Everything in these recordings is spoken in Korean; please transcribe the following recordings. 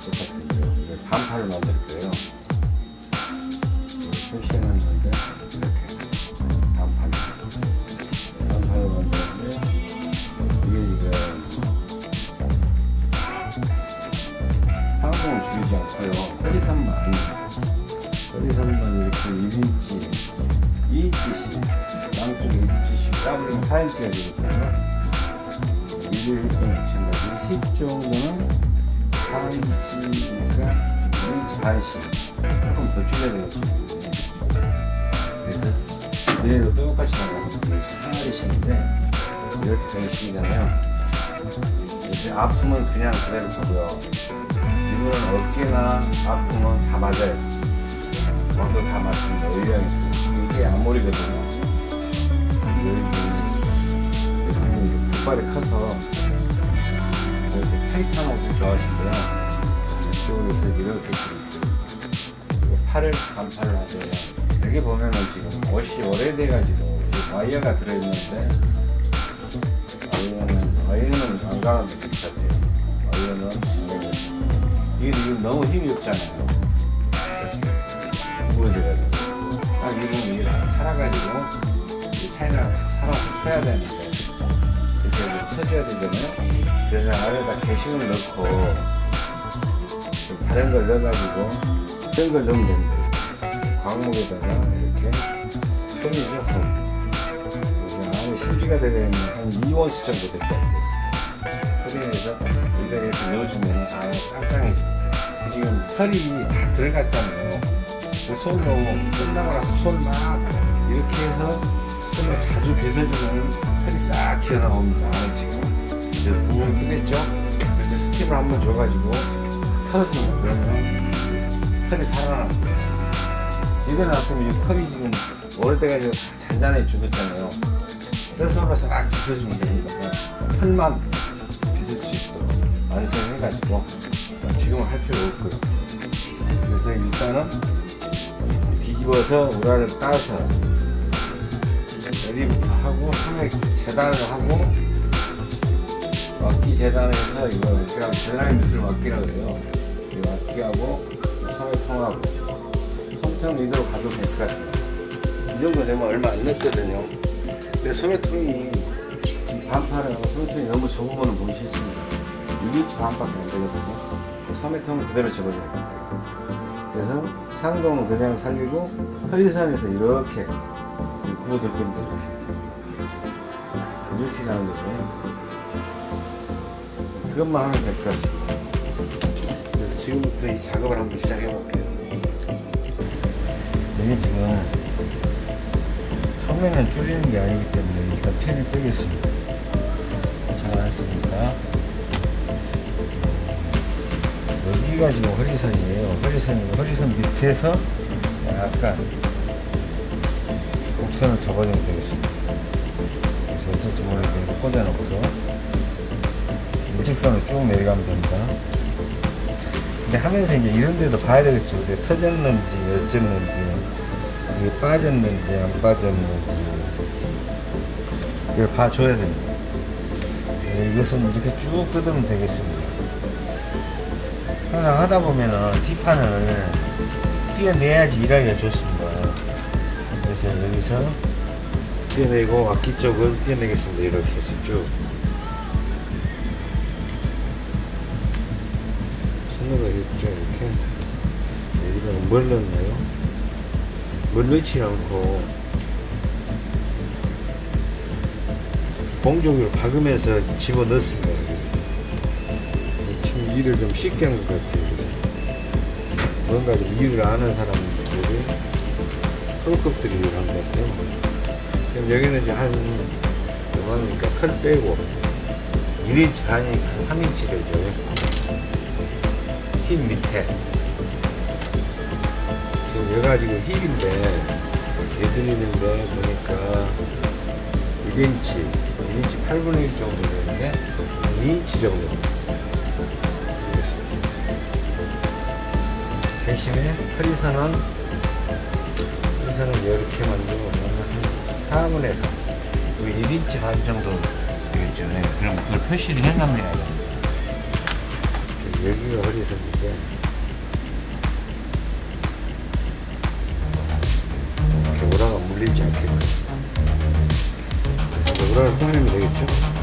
똑같은 이제 반팔을 만들 거예요. 표시해놨는데 이렇게 반팔 반팔을 만드는데 이게 지금 상동을 줄이지 않고요. 허리선만 허리선만 이렇게 1인치 2인치씩 양쪽에 1인치씩 따블링 4인치가 되거든요. 일을 했던 지금까지 힙 정도는 4인치니까 1인치 반씩 조금 더 줄여야 되겠습니다. 그래서 그대로 똑같이 나가면서 하나씩인데 이렇게 된 식이잖아요. 이제 아픔은 그냥 그대로 보고요. 이거는 어깨나 아픔은 다 맞아요. 저도 다 맞습니다. 의향이 이게 앞머리거든요. 그래서 이게 족발이 커서 타이트한 옷을 좋아하시고요. 이쪽에서 이렇게 그리고 팔을 반팔을 하세요. 여기 보면은 지금 옷이 오래돼가지고 와이어가 들어있는데 와이어는 와이어는 안 가는데 괜찮대요. 와이어는 안 가는데. 이게 지금 너무 힘이 없잖아요. 무거워져가지고 딱 입으면 이게 다 살아가지고 이 차이나 살아서 써야 되는데 이렇게 서줘야 되잖아요. 그래서 안에다 게싱을 넣고 좀 다른 걸 넣어가지고 이런 걸 넣으면 된대. 광목에다가 이렇게 솜이죠. 솜. 안에 심지가 들어있는 한 2원스 정도 될것 같아요. 그래서 여기다 이렇게 넣어주면 안에 짱짱해집니다. 지금 털이 다 들어갔잖아요. 손 너무 끝나고 나서 손 막 이렇게 해서 손을 자주 빗어주면 털이 싹 튀어나옵니다. 지금 이제 부분 뜨겠죠? 그때 스팀을 한번 줘가지고 털어줍니다. 그러면 털이 살아납니다. 집에 놨으면 이 털이 지금 오래돼가지고 다 잔잔해 죽었잖아요. 스스로 싹 빗어주면 됩니다. 털만 빗을 수 있도록 완성해가지고 지금은 할 필요 없고요. 그래서 일단은 뒤집어서 우라를 따서 여기부터 하고 상에 재단을 하고 막기 재단해서 이거 그냥 재단의 밑을 막기라 그래요. 이 막기하고 섬에 통하고 섬통 이대로 가도 될 것 같아요. 이 정도 되면 얼마 안 넣거든요. 근데 소매통이 반팔은 소매통이 너무 적으면 보기 싫습니다. 6인치 반밖에 안 되거든요. 소매통은 그대로 접어줘야 돼요. 그래서 상동은 그냥 살리고 허리선에서 이렇게 구워줄 겁니다 이렇게 가는 거죠 그것만 하면 될 것 같습니다. 그래서 지금부터 이 작업을 한번 시작해 볼게요. 이게 지금 소매는 줄이는 게 아니기 때문에 일단 펜을 빼겠습니다. 잘왔으니까. 여기가 지금 허리선이에요. 허리선이고 허리선 밑에서 약간 곡선을 접어주면 되겠습니다. 그래서 어쩔지 모르게 꽂아놓고 일직선을 쭉 내려가면 됩니다. 근데 하면서 이제 이런 데도 봐야 되겠죠. 이게 터졌는지 어쨌는지 이게 빠졌는지 안 빠졌는지 이걸 봐줘야 됩니다. 네, 이것은 이렇게 쭉 뜯으면 되겠습니다. 항상 하다 보면은 뒷판을 띄어내야지 일하기가 좋습니다. 그래서 여기서 띄어내고 앞뒤 쪽을 띄어내겠습니다. 이렇게 해서 쭉. 손으로 이렇게 이렇게 여기다 뭘 넣나요? 뭘 넣지 않고 봉종으로 박으면서 집어 넣습니다. 지금 일을 좀 쉽게 한 것 같아요. 그죠? 뭔가 좀 일을 아는 사람들이 것 같아요. 그럼 여기는 이제 한, 요만하니까 털 빼고 1인치 반이 한 3인치 되죠. 힙 밑에. 지금 여기가 지금 힙인데, 얘들이는데 보니까 1인치, 1인치 8분의 1 정도 되는데, 2인치 정도. 대신에 허리선은 허리선은 이렇게 만들고 한 4분의 3 1인치 반 정도 되겠죠 네. 그럼 그걸 표시를 해놔야 됩니다 여기가 허리선인데 이렇게 우라가 물리지 않게끔 그래서 우라를 꺼내면 되겠죠?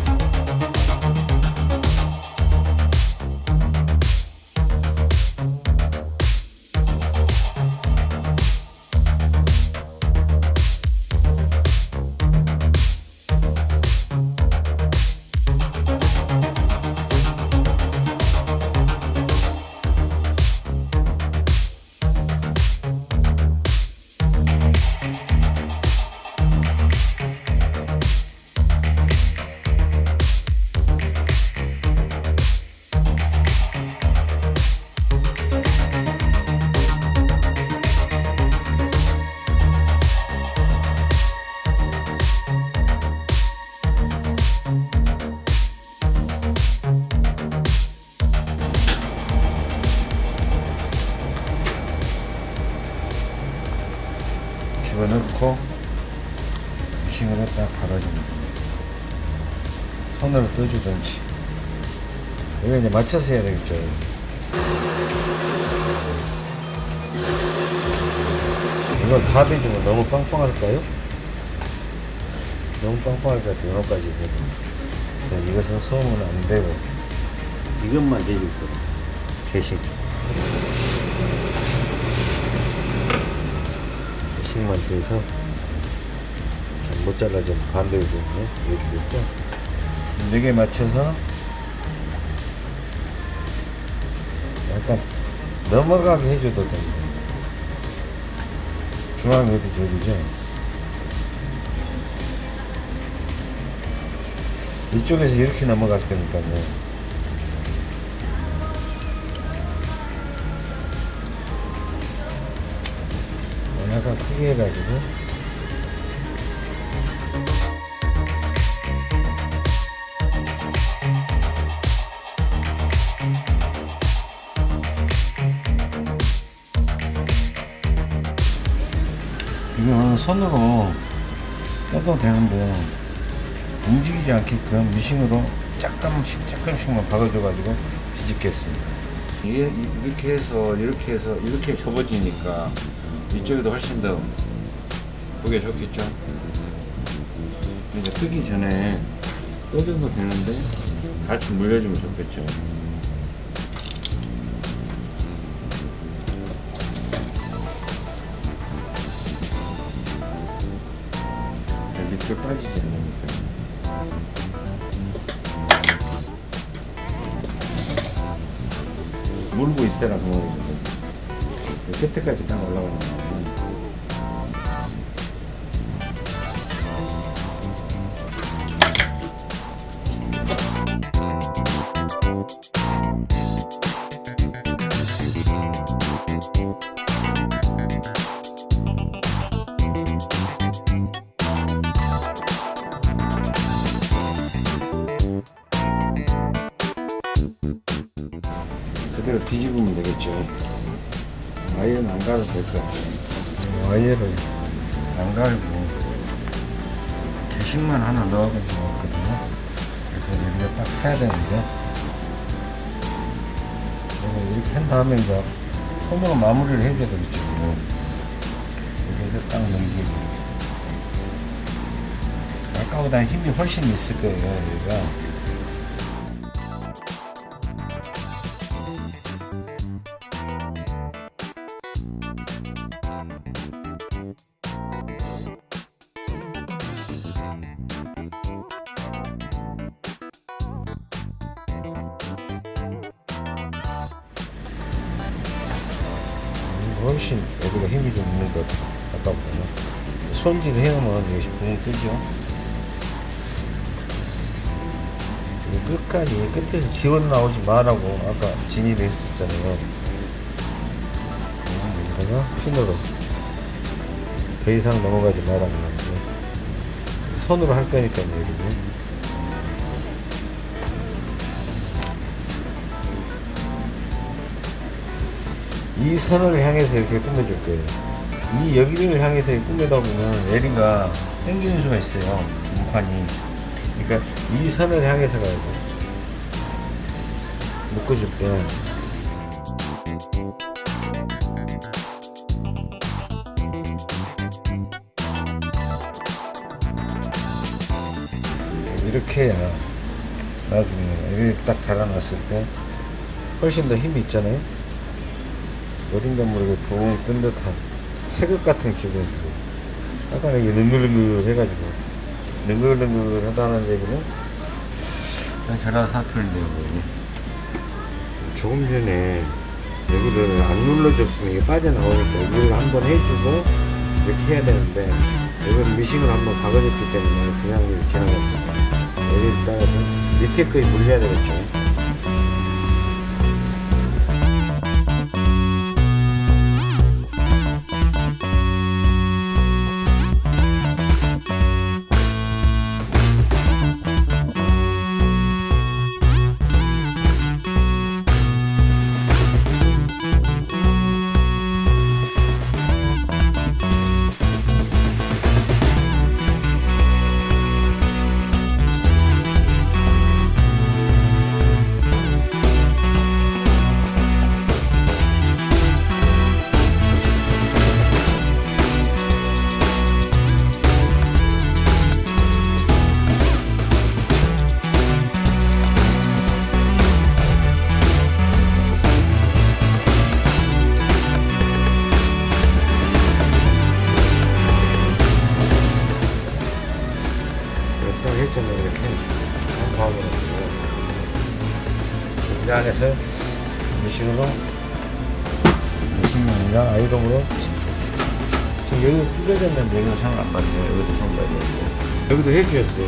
이제 맞춰서 해야 되겠죠. 이걸 다 대주면 너무 빵빵할까요? 너무 빵빵할 것 같아요 요거까지 해도. 그래서 이것은 소음은 안 되고. 이것만 대줄 거예요 개식 개식만 돼서 잘못 잘라지면 반대로 보면 이렇게 됐죠? 네개 맞춰서 약간 넘어가게 해줘도 됩니다 중앙 어디 저기죠? 이쪽에서 이렇게 넘어갈 거니까요 약간 크게 해가지고 손으로 떠도 되는데 움직이지 않게끔 미싱으로 조금씩 조금씩만 박아줘가지고 뒤집겠습니다. 이렇게 해서 이렇게 해서 이렇게 접어지니까 이쪽에도 훨씬 더 보기 좋겠죠. 이제 뜨기 전에 떠줘도 되는데 같이 물려주면 좋겠죠. 밑으로 빠지지 않으니까. 물고 있어라 그 말이거든. 끝에까지 딱 올라가는 거야. 보다 힘이 훨씬 있을 거예요. 여기가 훨씬 여기가 힘이 좀 있는 것 같아요. 아까보다는. 손질 해오면 이것이 붕 뜨죠. 끝까지 끝에서 기원 나오지 말라고 아까 진입을 했었잖아요. 음, 여기다가 핀으로 더 이상 넘어가지 말라고 하는데 손으로 할 거니까요, 여기는. 이 선을 향해서 이렇게 꾸며줄 거예요. 이 여기를 향해서 꾸며다 보면 에리가 당기는 수가 있어요. 문판이. 그러니까 이 선을 향해서 가야 돼. 묶어 줄게. 이렇게 해야 나중에 이렇게 딱 달아놨을 때 훨씬 더 힘이 있잖아요. 어딘가 모르게 붕 뜬 듯한 새극 같은 기분이 들어요. 약간 이게 능글능글 해가지고 능글능글 하다는 얘기는 전화 사투리 내용이에요 조금 전에 여기를 안 눌러줬으면 이게 빠져나오니까 이걸 한번 해주고 이렇게 해야 되는데 이건 미싱을 한번 박아줬기 때문에 그냥 이렇게 지나갔습니다. 여기를 따라서 밑에 거에 물려야 되겠죠 여기는 상안 받네요 여기도 상 되는데 여기도 돼.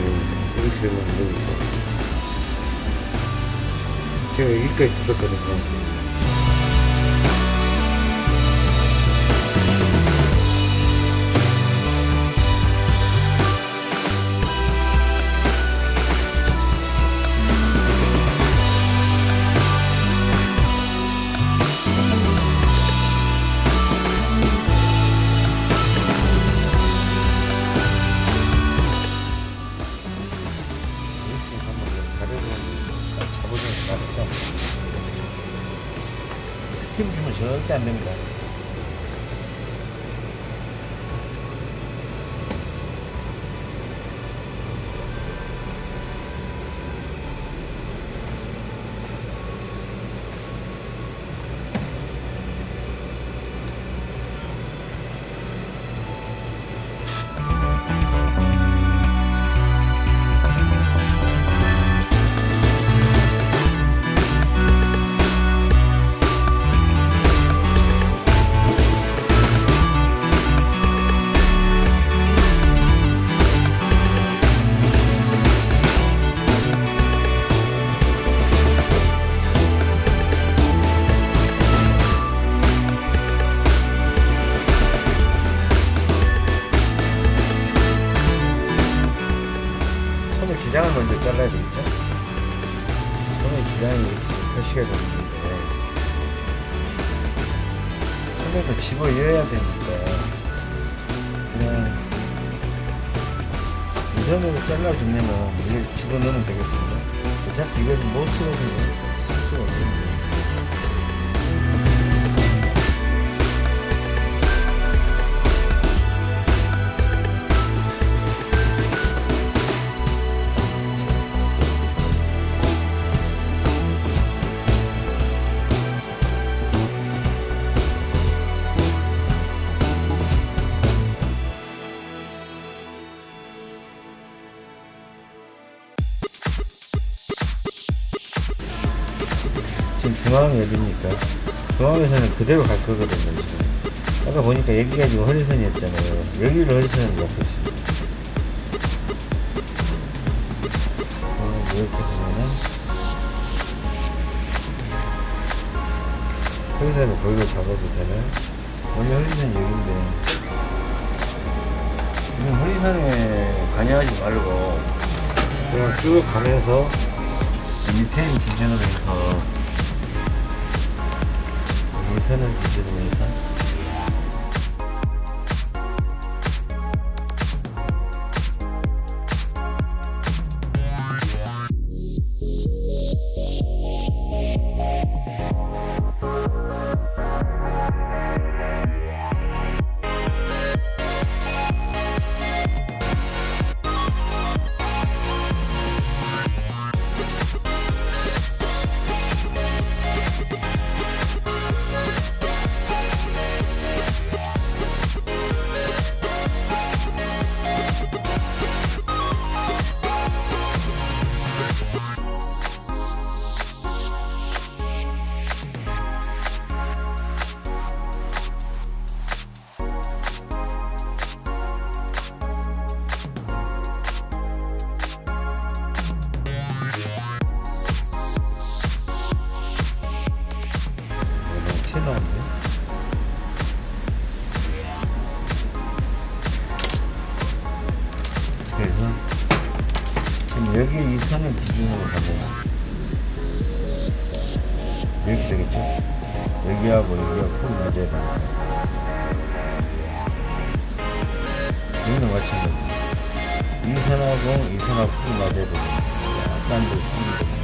이렇게 되면 여기서 제가 여기까지 뜯었거든요 스팀 주면 절대 안 됩니다. 이 손으로 잘라주면은 이걸 집어넣으면 되겠습니다. 어차피 이것은 못 쓰거든요 그대로 갈 거거든요. 지금. 아까 보니까 여기가 지금 허리선이었잖아요. 여기를 허리선으로 잡고 있습니다. 어, 이렇게 보면은 허리선을 거기로 잡아도 되나요? 원래 허리선이 여기인데 이건 허리선에 관여하지 말고 그냥 쭉 가면서 밑에를 기준으로 해서 이 선을 기준으로 해서 여기 이 선을 기준으로 가면 이렇게 되겠죠? 여기하고 풀 맞아야 됩니다. 여기는 마찬가지. 이 선하고 이 선하고 풀이 맞아야 됩니다. 약간 더 풀이 됩니다.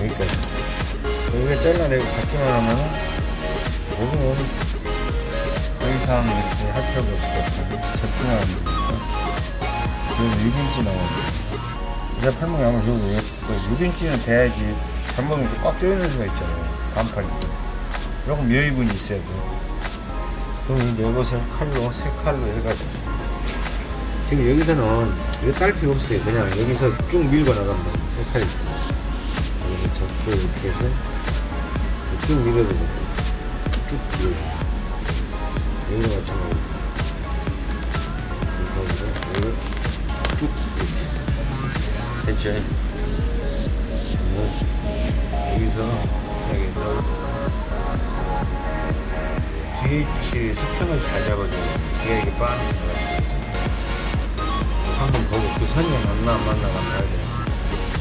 여기까지. 여기가 잘라내고 더 이상 이렇게 할 필요가 없을 것 같아요. 접근하면 되니까. 여기 6인치 나오는데. 내 팔목이 아마 저거 6인치는 돼야지 발목이 꽉 조이는 수가 있잖아요. 반팔이. 조금 여유분이 있어야 돼. 그럼 이것을 칼로, 세 칼로 해가지고. 지금 여기서는 이거 딸 필요 없어요. 그냥 여기서 쭉 밀고 돼. 세 칼이. 여기서 접고 이렇게 해서 쭉 밀어도 돼. 쭉 밀어. 여기도 마찬가지. 뭐, 여기서, 여기서, 뒤치 수평을 잘. 그게 이게 빠지는 거야. 한번 보고 그 선이 맞나 안 맞나 가 봐야 돼.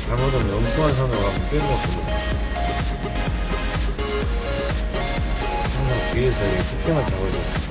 잘못하면 엉뚱한 선으로 가면 빼먹거든. 항상 뒤에서 이 수평을 잡아줘야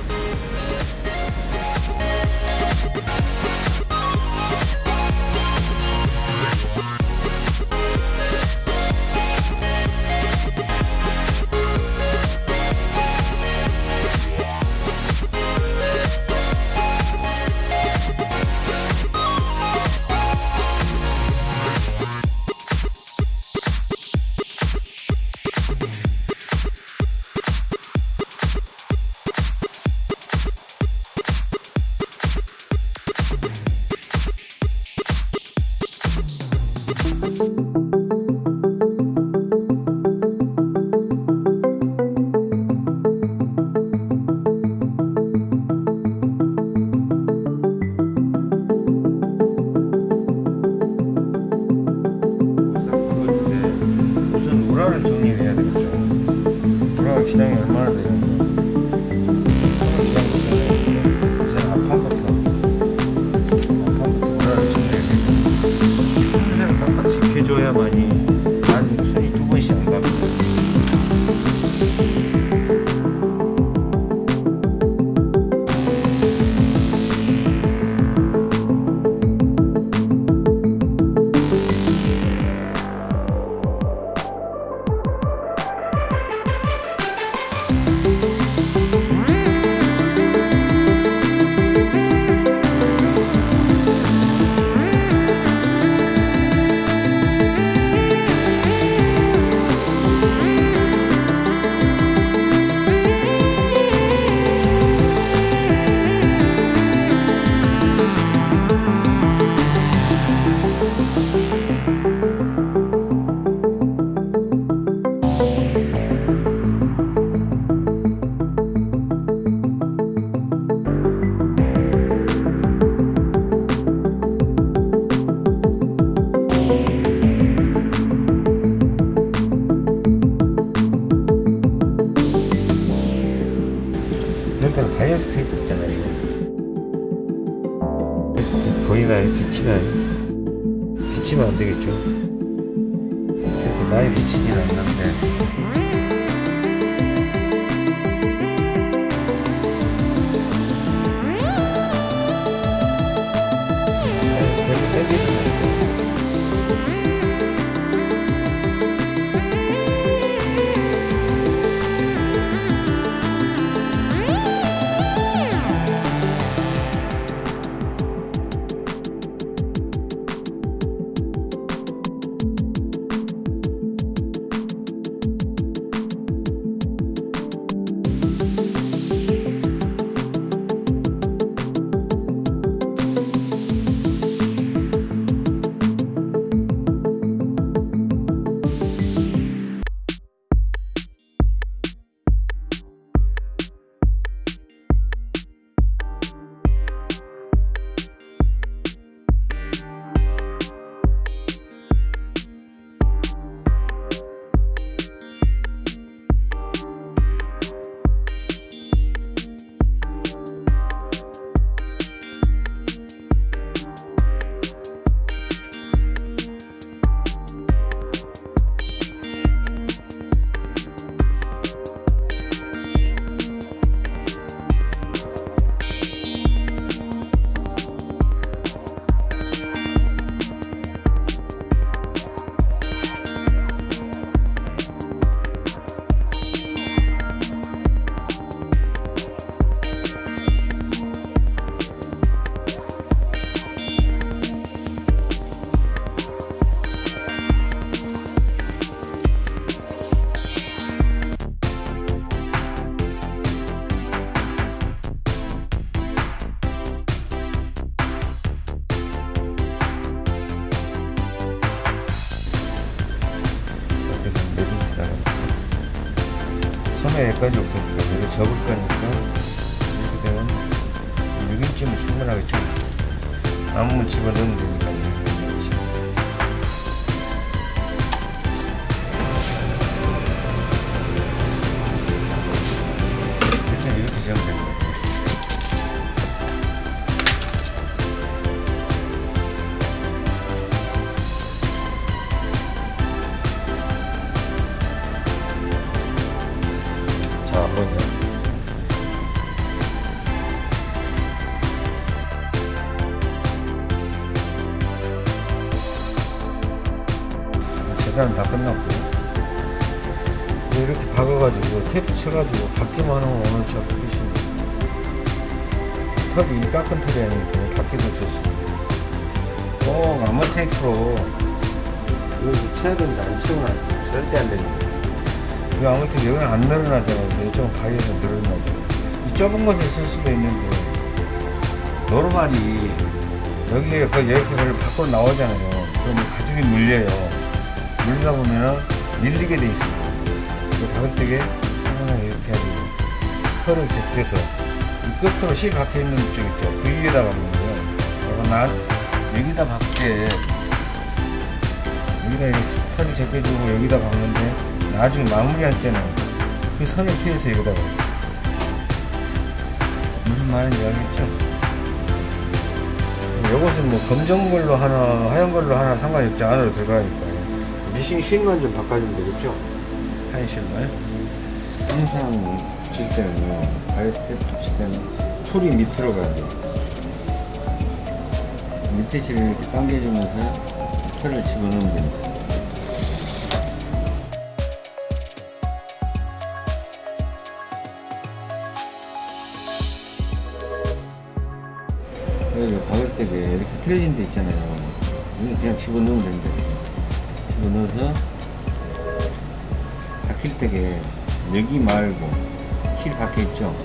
여기까지 올 거니까 여기 접을 거니까 이렇게 되면 6인치면 충분하겠죠. 아무 집어넣으면 되니까 안 늘어나잖아요. 이쪽은 바위에서 늘어나죠. 이 좁은 곳에 쓸 수도 있는데 노르말이 여기에 그 여기를 밖으로 나오잖아요. 그러면 가죽이 물려요. 물리다 보면은 밀리게 돼 있습니다. 때게 항상 이렇게 해가지고 털을 제껴서 이 끝으로 실 박혀 있는 쪽 있죠. 그 위에다 박는 거예요. 난 여기다 박게 여기다 털을 제껴주고 여기다 박는데 나중에 마무리할 때는 그 선을 피해서 여기다 박아요. 무슨 말인지 알겠죠? 요것은 뭐 검정 걸로 하나 하얀 걸로 하나 상관이 없지 안으로 들어가니까 미싱 실만 좀 바꿔주면 되겠죠? 하얀 실만 항상 붙일 때는요 바이어스테이프 붙일 때는 털이 밑으로 가야 돼요 밑에 실을 이렇게 당겨주면서 털을 집어넣으면 됩니다 틀어진 데 있잖아요. 그냥 집어넣으면 됩니다. 집어넣어서 박힐 때게 여기 말고 실 박혀 있죠.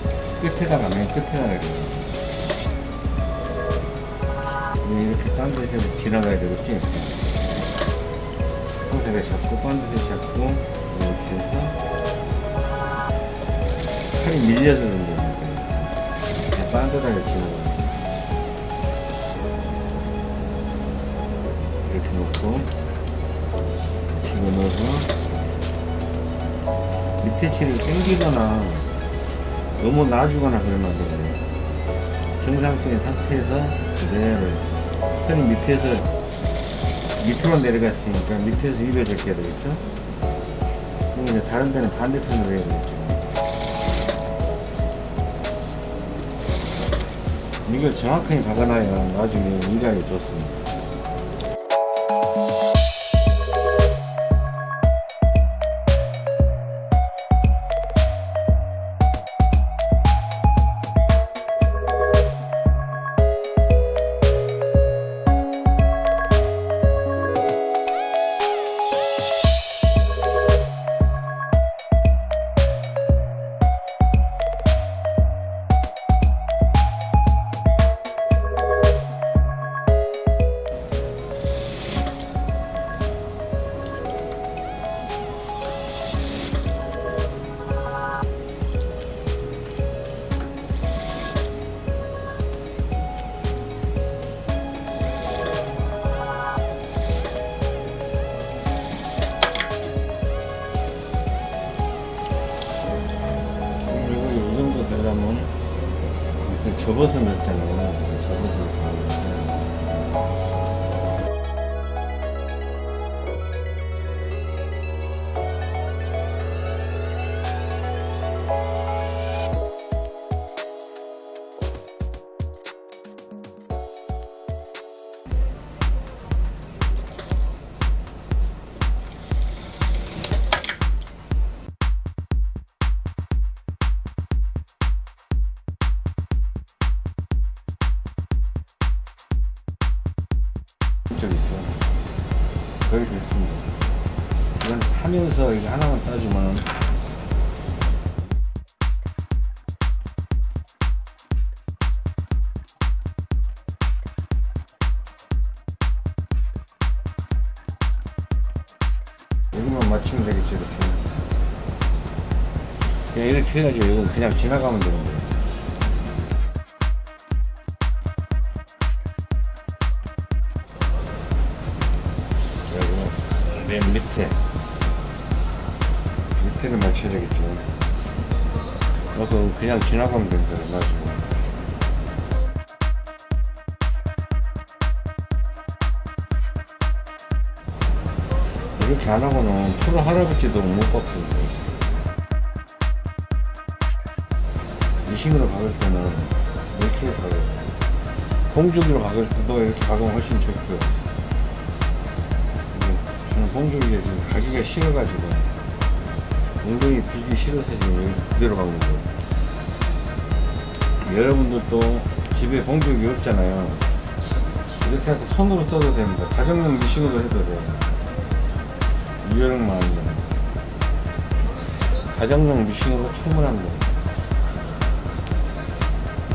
끝에다가 맨 끝에다가 이렇게. 네, 이렇게 딴 데서 지나가야 되겠지. 상세를 잡고 딴 데서 잡고 이렇게 해서 팔이 밀려서 그런 겁니다. 딴 데다가 지나가 요. 이렇게 놓고 집어 넣어서 밑에 칠을 당기거나 너무 놔주거나 그러면 안 되거든요. 정상적인 상태에서 그대로 턴이 밑에서 밑으로 내려갔으니까 밑에서 위로 제껴야 되겠죠? 그럼 이제 다른 데는 반대편으로 해야 되겠죠. 이걸 정확하게 박아놔야 나중에 일하기 좋습니다 하면서 이거 하나만 따주면 여기만 맞추면 되겠죠 이렇게 이렇게 해가지고 이건 그냥 지나가면 되는 거예요. 지나가면 됩니다. 맞고 이렇게 안 하고는 프로 할아버지도 못 박습니다. 미싱으로 박을 때는 이렇게 박아요. 공주기로 박을 때도 이렇게 박으면 훨씬 좋고요. 저는 공주기에 지금 가기가 싫어가지고 엉덩이 들기 싫어서 지금 여기서 그대로 박는 거예요. 여러분들도 집에 공주기 없잖아요. 이렇게 하고 손으로 떠도 됩니다. 가정용 미싱으로 해도 돼요. 유연만 가정용 미싱으로 충분합니다.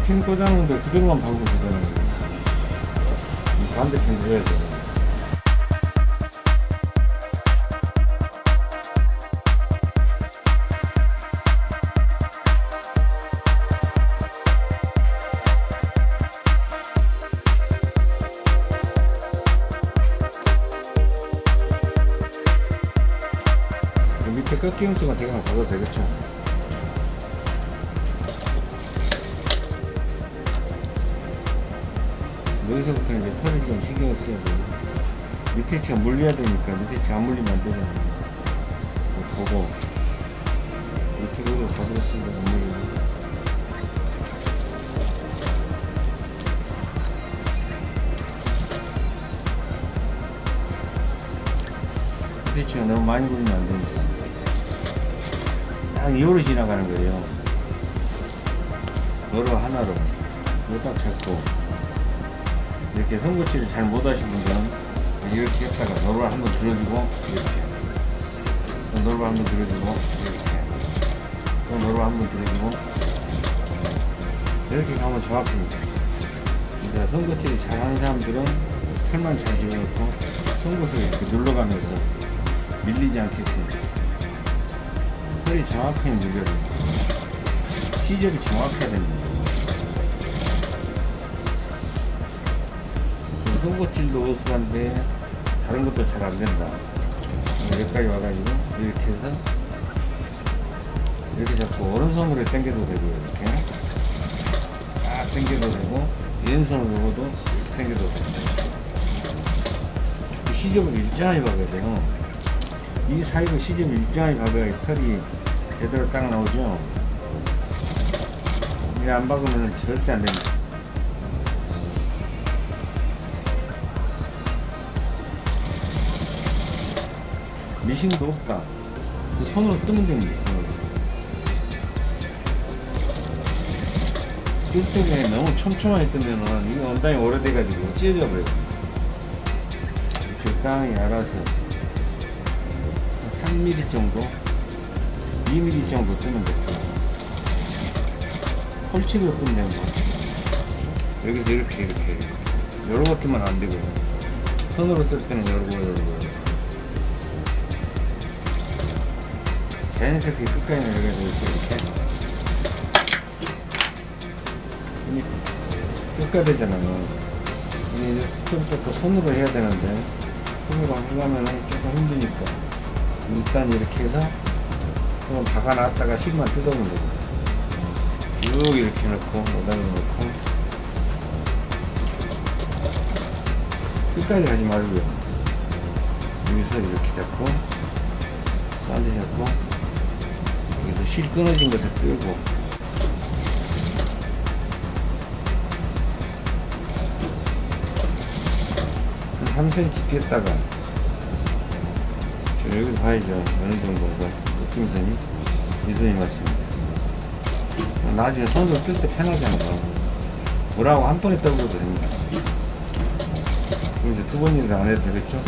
핀 꽂아놓은데 그대로만 박으면 되잖아요. 이 반대편도 해야 돼요. 쪽은 대강 봐도 되겠죠. 여기서부터 이제 털을 좀 신경 써야 돼요. 밑에 치가 물려야 되니까 밑에 치안 물리면 안 되잖아요. 보고 그거 가보겠습니다. 안 물리고. 밑에 치가 너무 많이 물리면 안 됩니다. 딱 이호로 지나가는 거예요. 도로 하나로. 이거 딱 잡고. 이렇게 손거치를 잘 못하신 분들은 이렇게 했다가 노를 한번 들어주고 이렇게. 또 노를 한번 들어주고 이렇게. 또 노를 한번 들어주고. 이렇게 가면 정확합니다. 그러니까 손거치를 잘하는 사람들은 털만 잘 집어넣고 손것을 이렇게 눌러가면서 밀리지 않게끔 털이 정확하게 됩니다. 시접이 정확해야 됩니다. 송곳질도 어수한데 다른 것도 잘 안 된다. 여기까지 와가지고 이렇게 해서 이렇게 잡고 오른손으로 당겨도 되고요. 이렇게 딱 당겨도 되고 왼손으로도 당겨도 되고 이 시접을 일정하게 박아야 돼요. 이 사이로 시접을 일정하게 박아야 이 털이 제대로 딱 나오죠. 이게 안 박으면 절대 안 됩니다. 미싱도 없다. 그 손으로 뜨면 됩니다. 뜰 때에 너무 촘촘하게 뜨면은 이거 원단이 오래돼가지고 찢어져 버려요. 적당히 알아서 3mm 정도, 2mm 정도 뜨면 됩니다. 홀치기로 뜨면 됩니다. 여기서 이렇게 이렇게 이렇게. 요런 뜨면 안 되고요. 손으로 뜰 때는 요러고 요러고 요러고. 자연스럽게 끝까지 내려가지고 이렇게 이게 끝가 되잖아요 이게 좀더 또 손으로 해야 되는데 손으로 하려면 조금 힘드니까 일단 이렇게 해서 조금 박아놨다가 실만 뜯어오면 되고 쭉 이렇게 넣고 오다가 넣고. 끝까지 가지 말고요. 여기서 이렇게 잡고 딴 데 잡고 여기서 실 끊어진 것을 빼고. 한 3cm 뺐다가 저 여기 봐야죠. 어느 정도가 느낌선이 이 선이 맞습니다. 나중에 손으로 뜰때 편하잖아요 뭐라고 한 번에 떠버려도 됩니다. 그럼 이제 두번 이상 안 해도 되겠죠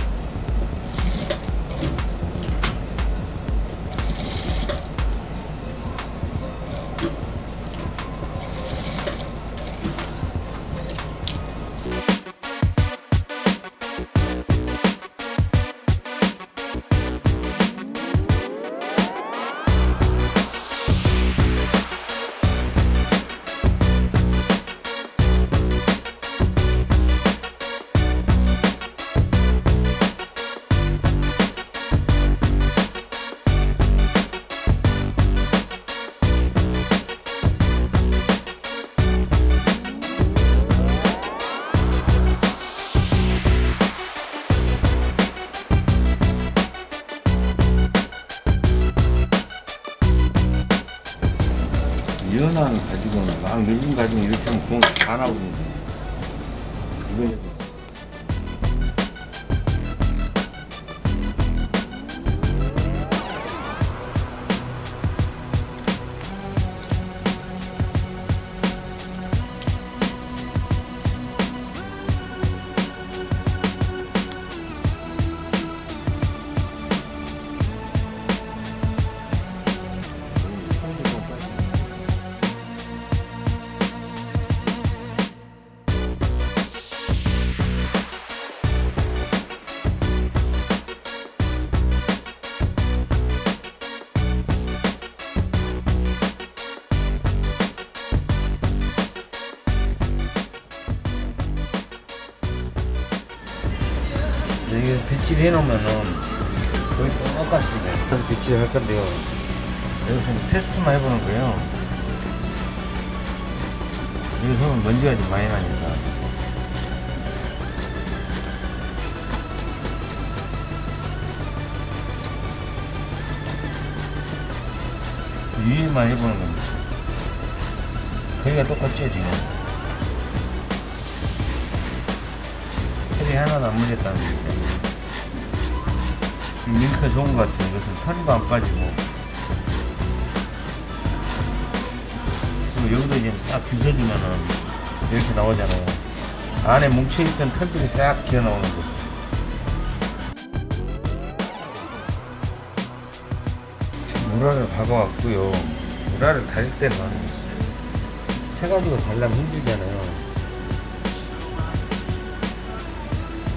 하면 이게 배치를 해놓으면은 거의 똑같습니다. 그래서 배치를 할 건데요. 여기서 테스트만 해보는 거예요. 여기서는 먼지가 좀 많이 나니까. 위에만 해보는 겁니다. 거기가 똑같죠, 지금. 털이 하나도 안 물렸다는 거죠. 링크가 좋은 것 같아요. 이것은 털도 안 빠지고. 그리고 여기도 이제 싹 빗어주면은 이렇게 나오잖아요. 안에 뭉쳐있던 털들이 싹 기어 나오는 거죠. 무라를 박아왔고요. 무라를 다릴 때는 해가지고 달라면 힘들잖아요.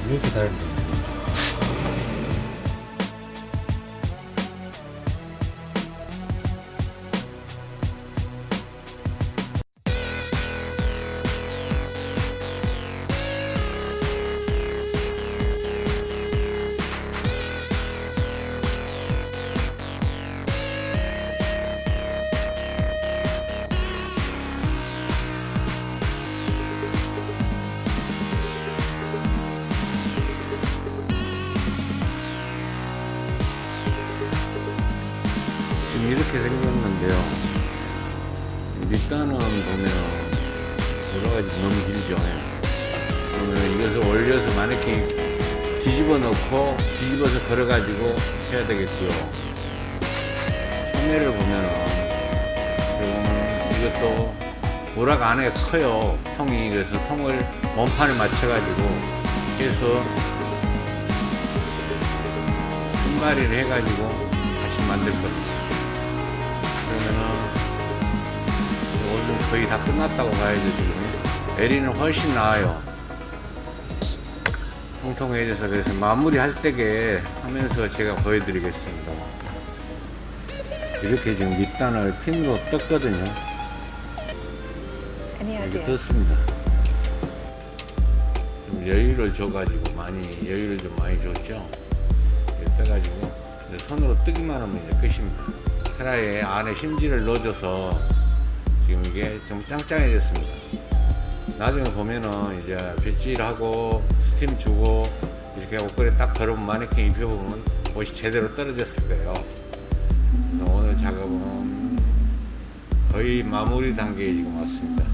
이렇게 달면 커요. 통이 그래서 통을 몸판에 맞춰 가지고 해서 끝마리를 해 가지고 다시 만들 겁니다. 그러면은 오늘 거의 다 끝났다고 봐야죠 지금 에리는 훨씬 나아요 통통해져서 그래서 마무리 할 때게 하면서 제가 보여드리겠습니다 이렇게 지금 밑단을 핀으로 떴거든요 Ideas? 떴습니다. 좀 여유를 줘가지고 많이 여유를 좀 많이 줬죠? 이렇게 떠가지고 손으로 뜨기만 하면 이제 끝입니다. 테라에 안에 심지를 넣어줘서 지금 이게 좀 짱짱해졌습니다. 나중에 보면은 이제 빗질하고 스팀 주고 이렇게 옷걸이 딱 걸으면 마네킹 입혀보면 옷이 제대로 떨어졌을 거예요. 오늘 작업은 거의 마무리 단계에 지금 왔습니다